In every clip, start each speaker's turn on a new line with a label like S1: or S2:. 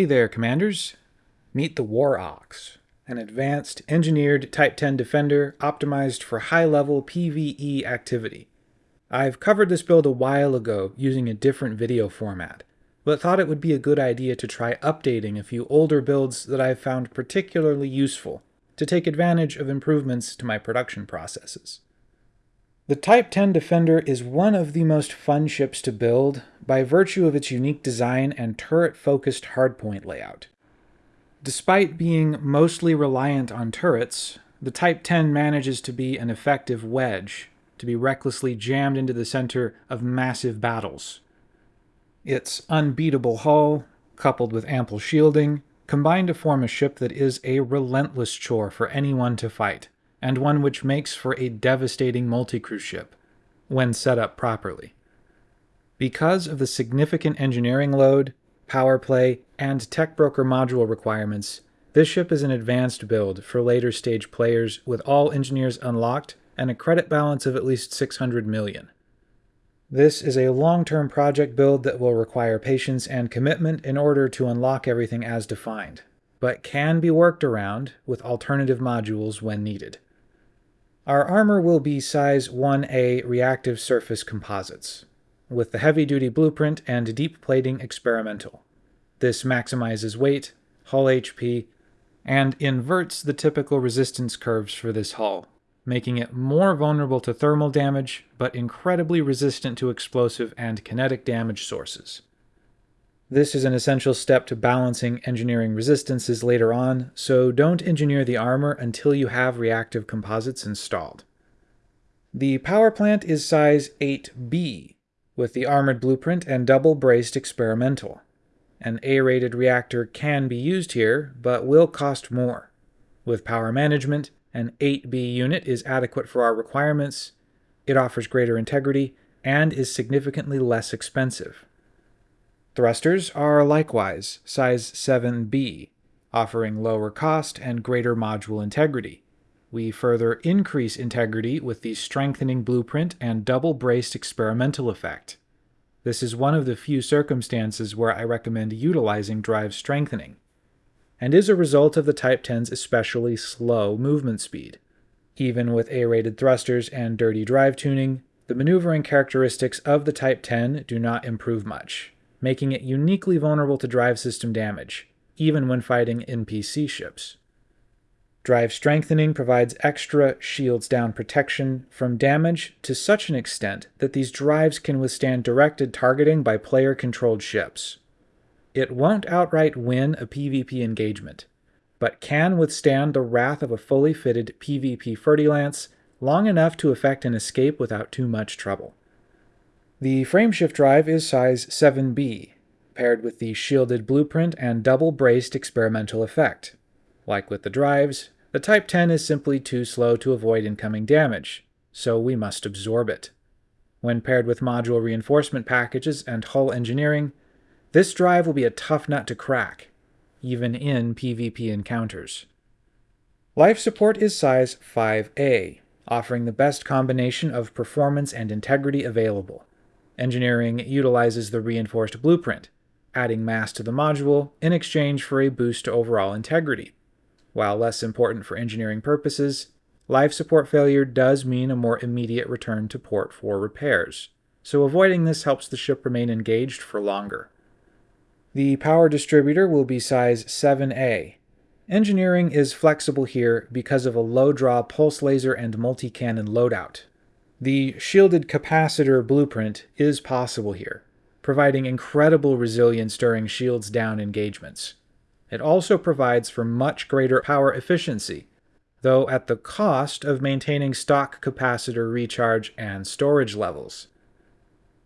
S1: Hey there, Commanders! Meet the War Ox, an advanced, engineered Type 10 defender optimized for high-level PvE activity. I've covered this build a while ago using a different video format, but thought it would be a good idea to try updating a few older builds that I've found particularly useful to take advantage of improvements to my production processes. The Type 10 Defender is one of the most fun ships to build by virtue of its unique design and turret-focused hardpoint layout. Despite being mostly reliant on turrets, the Type 10 manages to be an effective wedge, to be recklessly jammed into the center of massive battles. Its unbeatable hull, coupled with ample shielding, combine to form a ship that is a relentless chore for anyone to fight and one which makes for a devastating multi-crew ship, when set up properly. Because of the significant engineering load, power play, and tech broker module requirements, this ship is an advanced build for later stage players with all engineers unlocked and a credit balance of at least 600 million. This is a long-term project build that will require patience and commitment in order to unlock everything as defined, but can be worked around with alternative modules when needed. Our armor will be size 1A reactive surface composites, with the heavy-duty blueprint and deep plating experimental. This maximizes weight, hull HP, and inverts the typical resistance curves for this hull, making it more vulnerable to thermal damage, but incredibly resistant to explosive and kinetic damage sources. This is an essential step to balancing engineering resistances later on, so don't engineer the armor until you have reactive composites installed. The power plant is size 8B, with the armored blueprint and double-braced experimental. An A-rated reactor can be used here, but will cost more. With power management, an 8B unit is adequate for our requirements, it offers greater integrity, and is significantly less expensive. Thrusters are likewise size 7B, offering lower cost and greater module integrity. We further increase integrity with the strengthening blueprint and double-braced experimental effect. This is one of the few circumstances where I recommend utilizing drive strengthening, and is a result of the Type 10's especially slow movement speed. Even with A-rated thrusters and dirty drive tuning, the maneuvering characteristics of the Type 10 do not improve much, making it uniquely vulnerable to drive system damage, even when fighting NPC ships. Drive strengthening provides extra shields down protection from damage to such an extent that these drives can withstand directed targeting by player-controlled ships. It won't outright win a PvP engagement, but can withstand the wrath of a fully fitted PvP Fer-de-Lance long enough to effect an escape without too much trouble. The frameshift drive is size 7B, paired with the shielded blueprint and double-braced experimental effect. Like with the drives, the Type 10 is simply too slow to avoid incoming damage, so we must absorb it. When paired with module reinforcement packages and hull engineering, this drive will be a tough nut to crack, even in PvP encounters. Life support is size 5A, offering the best combination of performance and integrity available. Engineering utilizes the reinforced blueprint, adding mass to the module in exchange for a boost to overall integrity. While less important for engineering purposes, life support failure does mean a more immediate return to port for repairs, so avoiding this helps the ship remain engaged for longer. The power distributor will be size 7A. Engineering is flexible here because of a low-draw pulse laser and multi-cannon loadout, the shielded capacitor blueprint is possible here, providing incredible resilience during shields down engagements. It also provides for much greater power efficiency, though at the cost of maintaining stock capacitor recharge and storage levels.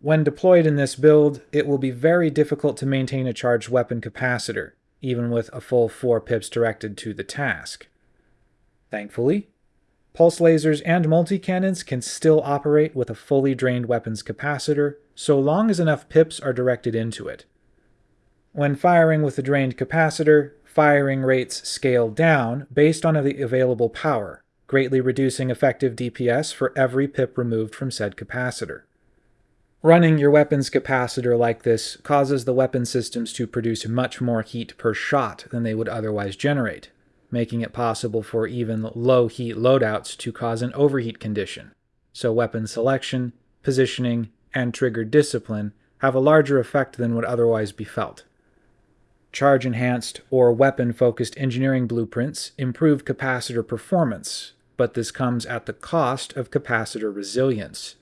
S1: When deployed in this build, it will be very difficult to maintain a charged weapon capacitor, even with a full 4 pips directed to the task. Thankfully, Pulse lasers and multi-cannons can still operate with a fully drained weapons capacitor, so long as enough pips are directed into it. When firing with a drained capacitor, firing rates scale down based on the available power, greatly reducing effective DPS for every pip removed from said capacitor. Running your weapon's capacitor like this causes the weapon systems to produce much more heat per shot than they would otherwise generate, making it possible for even low heat loadouts to cause an overheat condition. So weapon selection, positioning, and trigger discipline have a larger effect than would otherwise be felt. Charge enhanced or weapon focused engineering blueprints improve capacitor performance, but this comes at the cost of capacitor resilience,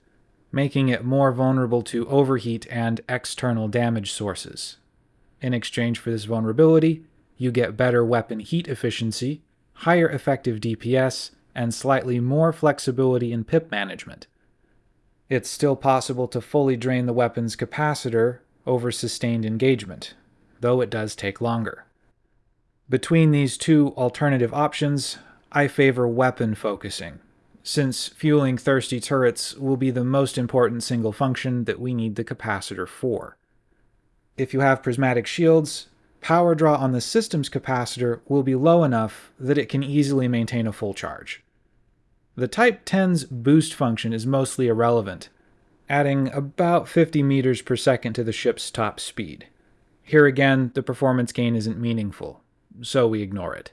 S1: making it more vulnerable to overheat and external damage sources. In exchange for this vulnerability, you get better weapon heat efficiency, higher effective DPS, and slightly more flexibility in pip management. It's still possible to fully drain the weapon's capacitor over sustained engagement, though it does take longer. Between these two alternative options, I favor weapon focusing, since fueling thirsty turrets will be the most important single function that we need the capacitor for. If you have prismatic shields, power draw on the system's capacitor will be low enough that it can easily maintain a full charge. The Type 10's boost function is mostly irrelevant, adding about 50 meters per second to the ship's top speed. Here again, the performance gain isn't meaningful, so we ignore it.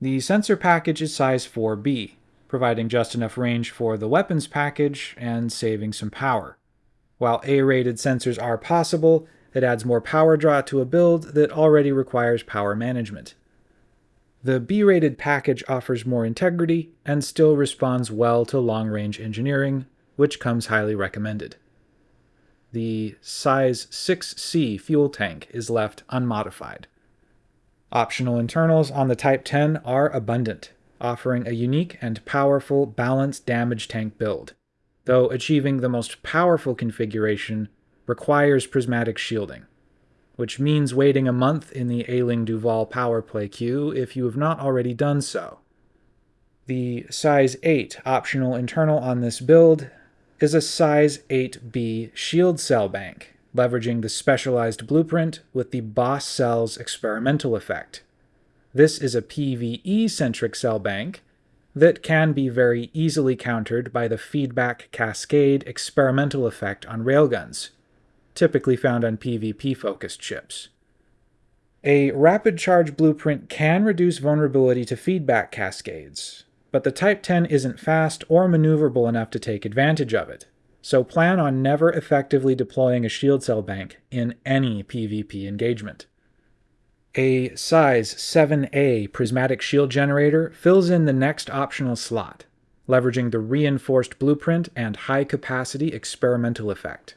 S1: The sensor package is size 4B, providing just enough range for the weapons package and saving some power. While A-rated sensors are possible, it adds more power draw to a build that already requires power management. The B-rated package offers more integrity and still responds well to long-range engineering, which comes highly recommended. The size 6C fuel tank is left unmodified. Optional internals on the Type 10 are abundant, offering a unique and powerful balanced damage tank build, though achieving the most powerful configuration requires prismatic shielding, which means waiting a month in the Aisling Duval power play queue if you have not already done so. The size 8 optional internal on this build is a size 8B shield cell bank, leveraging the specialized blueprint with the Boss Cells experimental effect. This is a PvE-centric cell bank that can be very easily countered by the feedback cascade experimental effect on railguns, typically found on PvP-focused ships. A rapid charge blueprint can reduce vulnerability to feedback cascades, but the Type 10 isn't fast or maneuverable enough to take advantage of it, so plan on never effectively deploying a shield cell bank in any PvP engagement. A size 7A prismatic shield generator fills in the next optional slot, leveraging the reinforced blueprint and high capacity experimental effect.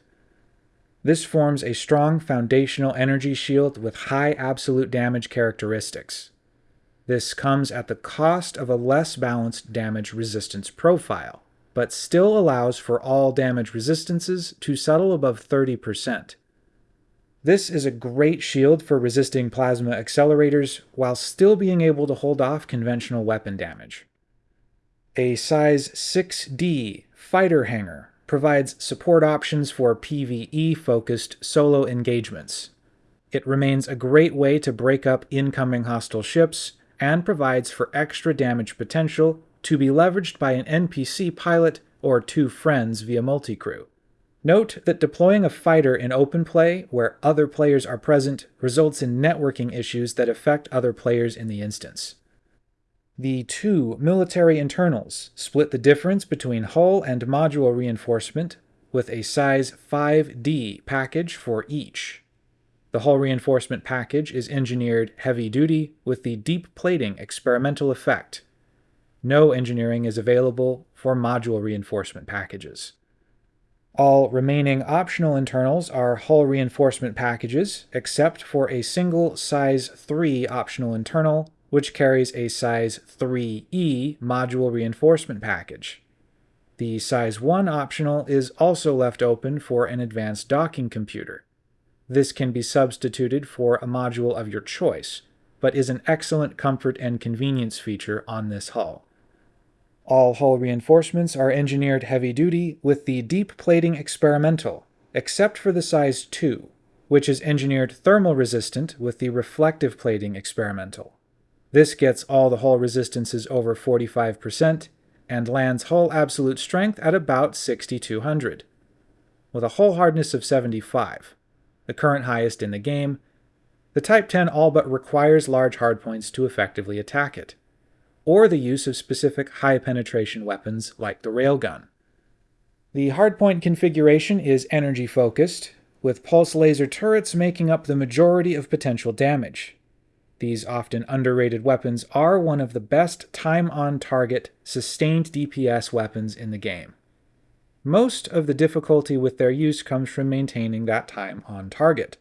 S1: This forms a strong foundational energy shield with high absolute damage characteristics. This comes at the cost of a less balanced damage resistance profile, but still allows for all damage resistances to settle above 30%. This is a great shield for resisting plasma accelerators while still being able to hold off conventional weapon damage. A size 6D fighter hangar provides support options for PvE-focused solo engagements. It remains a great way to break up incoming hostile ships, and provides for extra damage potential to be leveraged by an NPC pilot or two friends via multi-crew. Note that deploying a fighter in open play where other players are present results in networking issues that affect other players in the instance. The two military internals split the difference between hull and module reinforcement with a size 5D package for each. The hull reinforcement package is engineered heavy duty with the deep plating experimental effect. No engineering is available for module reinforcement packages. All remaining optional internals are hull reinforcement packages, except for a single size 3 optional internal which carries a size 3E module reinforcement package. The size 1 optional is also left open for an advanced docking computer. This can be substituted for a module of your choice, but is an excellent comfort and convenience feature on this hull. All hull reinforcements are engineered heavy-duty with the deep plating experimental, except for the size 2, which is engineered thermal resistant with the reflective plating experimental. This gets all the hull resistances over 45% and lands hull absolute strength at about 6200. with a hull hardness of 75, the current highest in the game. The Type 10 all but requires large hardpoints to effectively attack it, or the use of specific high-penetration weapons like the railgun. The hardpoint configuration is energy-focused, with pulse laser turrets making up the majority of potential damage. These often underrated weapons are one of the best time-on-target, sustained DPS weapons in the game. Most of the difficulty with their use comes from maintaining that time on target,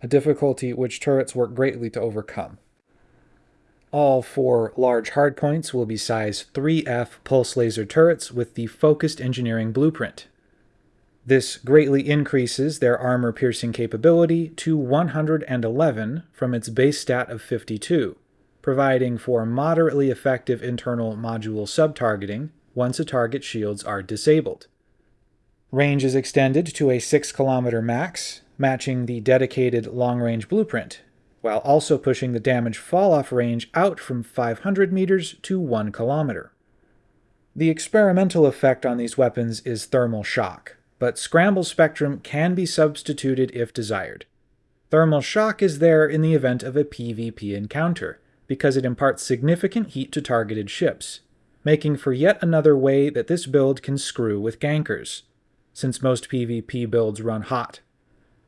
S1: a difficulty which turrets work greatly to overcome. All four large hardpoints will be size 3F pulse laser turrets with the focused engineering blueprint. This greatly increases their armor-piercing capability to 111 from its base stat of 52, providing for moderately effective internal module sub-targeting once a target's shields are disabled. Range is extended to a 6 kilometer max, matching the dedicated long-range blueprint, while also pushing the damage fall-off range out from 500 meters to 1 kilometer. The experimental effect on these weapons is thermal shock, but scramble spectrum can be substituted if desired. Thermal shock is there in the event of a PvP encounter, because it imparts significant heat to targeted ships, making for yet another way that this build can screw with gankers, since most PvP builds run hot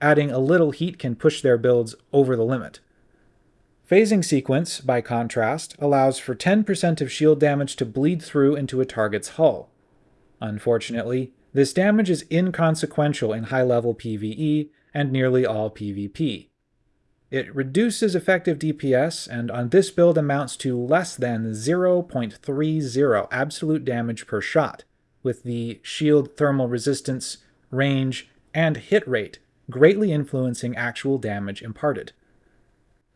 S1: adding a little heat can push their builds over the limit. Phasing sequence, by contrast, allows for 10% of shield damage to bleed through into a target's hull. Unfortunately, this damage is inconsequential in high-level PvE and nearly all PvP. It reduces effective DPS and on this build amounts to less than 0.30 absolute damage per shot, with the shield thermal resistance, range, and hit rate greatly influencing actual damage imparted.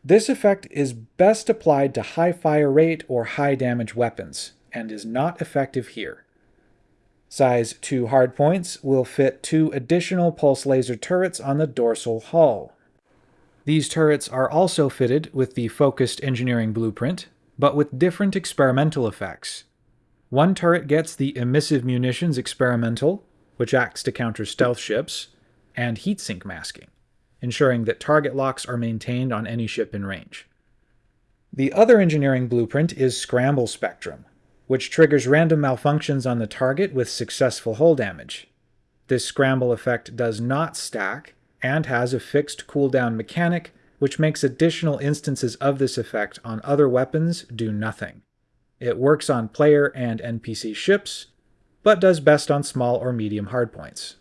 S1: This effect is best applied to high fire rate or high damage weapons, and is not effective here. Size 2 hardpoints will fit two additional pulse laser turrets on the dorsal hull. These turrets are also fitted with the focused engineering blueprint, but with different experimental effects. One turret gets the emissive munitions experimental, which acts to counter stealth ships, and heatsink masking, ensuring that target locks are maintained on any ship in range. The other engineering blueprint is Scramble Spectrum, which triggers random malfunctions on the target with successful hull damage. This scramble effect does not stack, and has a fixed cooldown mechanic which makes additional instances of this effect on other weapons do nothing. It works on player and NPC ships, but does best on small or medium hardpoints.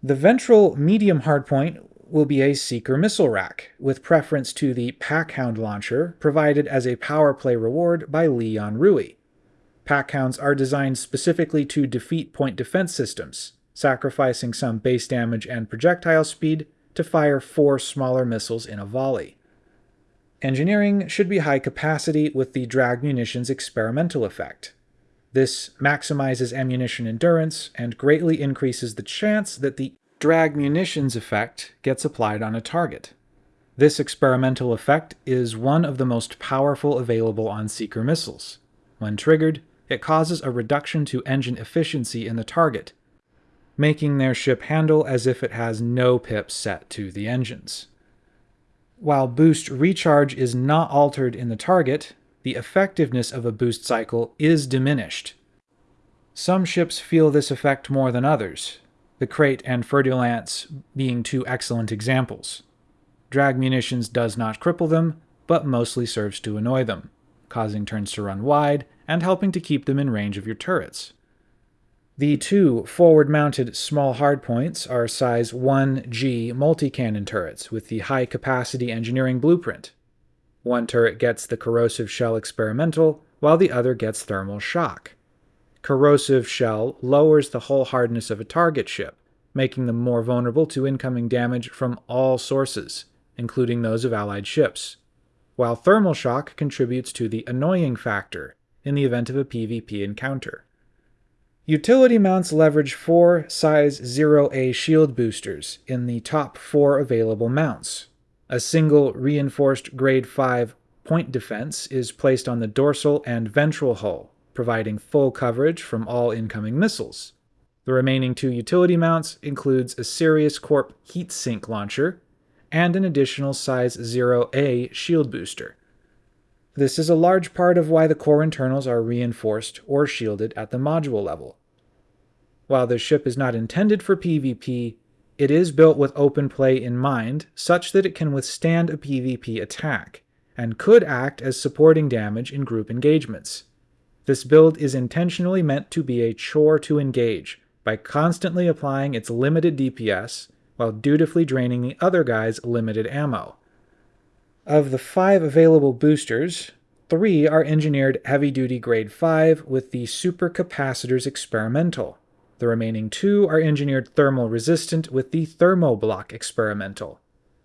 S1: The ventral medium hardpoint will be a Seeker missile rack, with preference to the Packhound launcher provided as a power play reward by Li Yong-Rui. Packhounds are designed specifically to defeat point defense systems, sacrificing some base damage and projectile speed to fire four smaller missiles in a volley. Engineering should be high capacity with the drag munitions experimental effect, this maximizes ammunition endurance and greatly increases the chance that the drag munitions effect gets applied on a target. This experimental effect is one of the most powerful available on Seeker missiles. When triggered, it causes a reduction to engine efficiency in the target, making their ship handle as if it has no pips set to the engines. While boost recharge is not altered in the target, the effectiveness of a boost cycle is diminished. Some ships feel this effect more than others, the Krait and Fer-de-Lance being two excellent examples. Drag munitions does not cripple them, but mostly serves to annoy them, causing turns to run wide and helping to keep them in range of your turrets. The two forward-mounted small hardpoints are size 1G multi-cannon turrets with the high-capacity engineering blueprint, one turret gets the corrosive shell experimental, while the other gets thermal shock. Corrosive shell lowers the hull hardness of a target ship, making them more vulnerable to incoming damage from all sources, including those of allied ships, while thermal shock contributes to the annoying factor in the event of a PvP encounter. Utility mounts leverage four size 0A shield boosters in the top four available mounts, a single reinforced grade 5 point defense is placed on the dorsal and ventral hull, providing full coverage from all incoming missiles. The remaining two utility mounts includes a Sirius Corp heatsink launcher and an additional size 0A shield booster. This is a large part of why the core internals are reinforced or shielded at the module level. While the ship is not intended for PvP, it is built with open play in mind such that it can withstand a PvP attack, and could act as supporting damage in group engagements. This build is intentionally meant to be a chore to engage by constantly applying its limited DPS while dutifully draining the other guy's limited ammo. Of the five available boosters, three are engineered heavy-duty grade 5 with the supercapacitors experimental. The remaining two are engineered thermal resistant with the thermoblock experimental.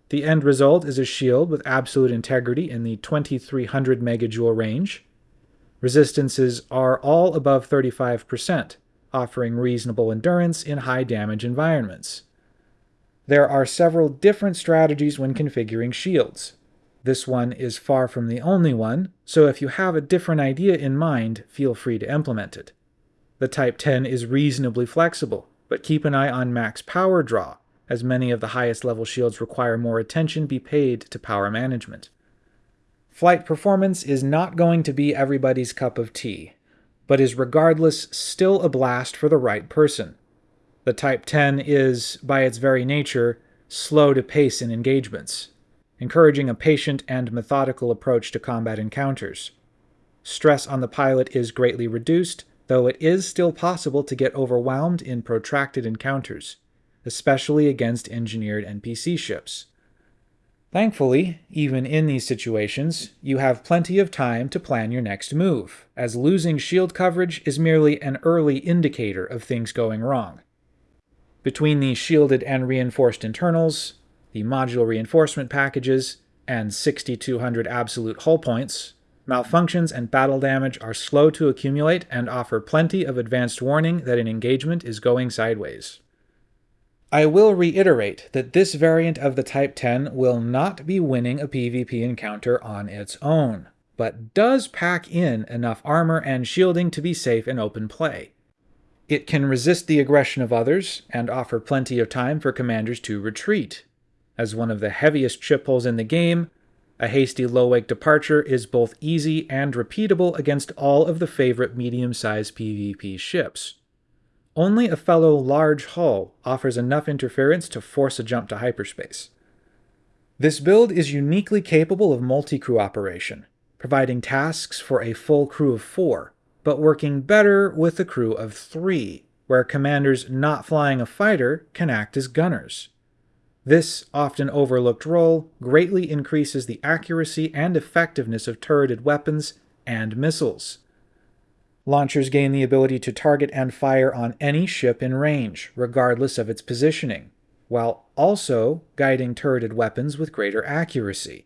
S1: The end result is a shield with absolute integrity in the 2300 megajoule range. Resistances are all above 35%, offering reasonable endurance in high damage environments. There are several different strategies when configuring shields. This one is far from the only one, so if you have a different idea in mind, feel free to implement it. The Type 10 is reasonably flexible, but keep an eye on max power draw, as many of the highest level shields require more attention be paid to power management. Flight performance is not going to be everybody's cup of tea, but is regardless still a blast for the right person. The Type 10 is, by its very nature, slow to pace in engagements, encouraging a patient and methodical approach to combat encounters. Stress on the pilot is greatly reduced, though it is still possible to get overwhelmed in protracted encounters, especially against engineered NPC ships. Thankfully, even in these situations, you have plenty of time to plan your next move, as losing shield coverage is merely an early indicator of things going wrong. Between the shielded and reinforced internals, the modular reinforcement packages, and 6200 absolute hull points, Malfunctions and battle damage are slow to accumulate and offer plenty of advanced warning that an engagement is going sideways. I will reiterate that this variant of the Type 10 will not be winning a PvP encounter on its own, but does pack in enough armor and shielding to be safe in open play. It can resist the aggression of others and offer plenty of time for commanders to retreat. As one of the heaviest ship hulls in the game, a hasty low-wake departure is both easy and repeatable against all of the favorite medium-sized PvP ships. Only a fellow large hull offers enough interference to force a jump to hyperspace. This build is uniquely capable of multi-crew operation, providing tasks for a full crew of four, but working better with a crew of three, where commanders not flying a fighter can act as gunners. This often overlooked role greatly increases the accuracy and effectiveness of turreted weapons and missiles. Launchers gain the ability to target and fire on any ship in range, regardless of its positioning, while also guiding turreted weapons with greater accuracy.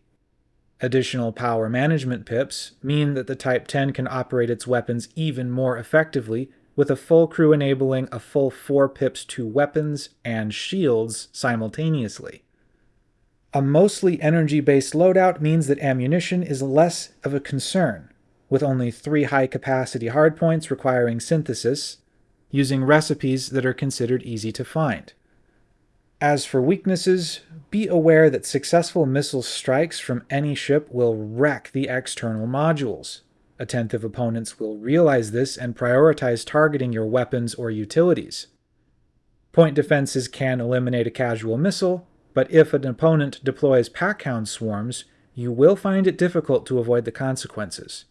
S1: Additional power management pips mean that the Type 10 can operate its weapons even more effectively with a full crew enabling a full 4 pips to weapons and shields simultaneously. A mostly energy-based loadout means that ammunition is less of a concern, with only three high-capacity hardpoints requiring synthesis, using recipes that are considered easy to find. As for weaknesses, be aware that successful missile strikes from any ship will wreck the external modules. Attentive opponents will realize this and prioritize targeting your weapons or utilities. Point defenses can eliminate a casual missile, but if an opponent deploys packhound swarms, you will find it difficult to avoid the consequences.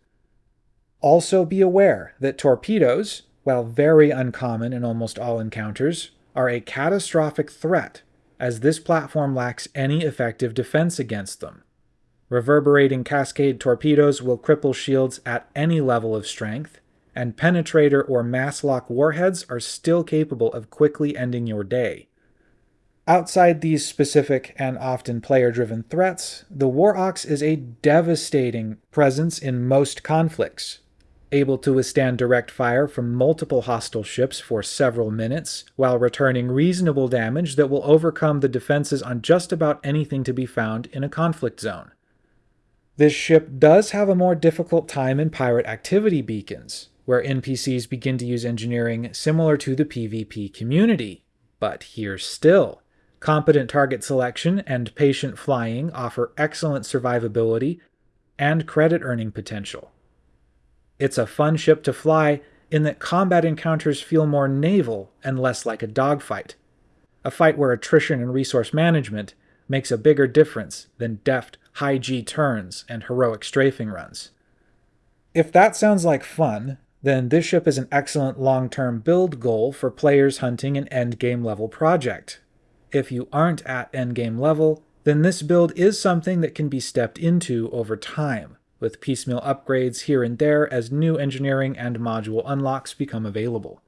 S1: Also be aware that torpedoes, while very uncommon in almost all encounters, are a catastrophic threat, as this platform lacks any effective defense against them. Reverberating cascade torpedoes will cripple shields at any level of strength, and penetrator or mass lock warheads are still capable of quickly ending your day. Outside these specific and often player-driven threats, the War Ox is a devastating presence in most conflicts, able to withstand direct fire from multiple hostile ships for several minutes, while returning reasonable damage that will overcome the defenses on just about anything to be found in a conflict zone. This ship does have a more difficult time in pirate activity beacons, where NPCs begin to use engineering similar to the PvP community. But here still, competent target selection and patient flying offer excellent survivability and credit earning potential. It's a fun ship to fly in that combat encounters feel more naval and less like a dogfight, a fight where attrition and resource management makes a bigger difference than deft high G turns and heroic strafing runs. If that sounds like fun, then this ship is an excellent long-term build goal for players hunting an endgame level project. If you aren't at endgame level, then this build is something that can be stepped into over time, with piecemeal upgrades here and there as new engineering and module unlocks become available.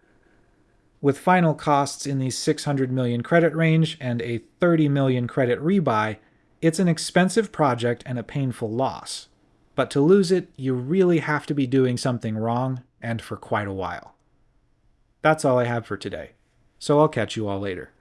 S1: With final costs in the 600 million credit range and a 30 million credit rebuy, it's an expensive project and a painful loss. But to lose it, you really have to be doing something wrong, and for quite a while. That's all I have for today, so I'll catch you all later.